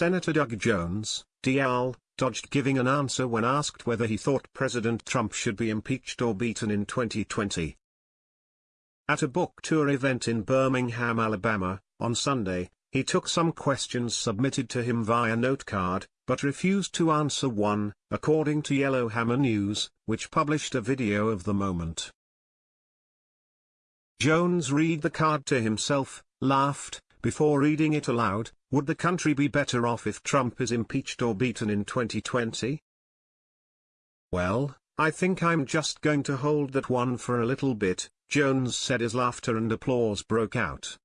Senator Doug Jones, DL, dodged giving an answer when asked whether he thought President Trump should be impeached or beaten in 2020. At a book tour event in Birmingham, Alabama, on Sunday, he took some questions submitted to him via notecard, but refused to answer one, according to Yellowhammer News, which published a video of the moment. Jones read the card to himself, laughed, before reading it aloud, would the country be better off if Trump is impeached or beaten in 2020? Well, I think I'm just going to hold that one for a little bit, Jones said as laughter and applause broke out.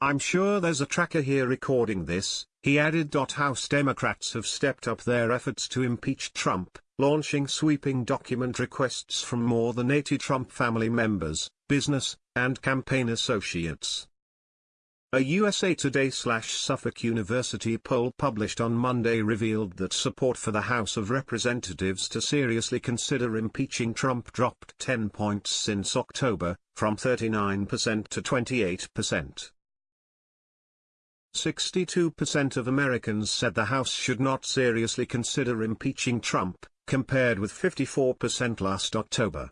I'm sure there's a tracker here recording this, he added. House Democrats have stepped up their efforts to impeach Trump, launching sweeping document requests from more than 80 Trump family members, business, and campaign associates. A USA Today slash Suffolk University poll published on Monday revealed that support for the House of Representatives to seriously consider impeaching Trump dropped 10 points since October, from 39% to 28%. 62% of Americans said the House should not seriously consider impeaching Trump, compared with 54% last October.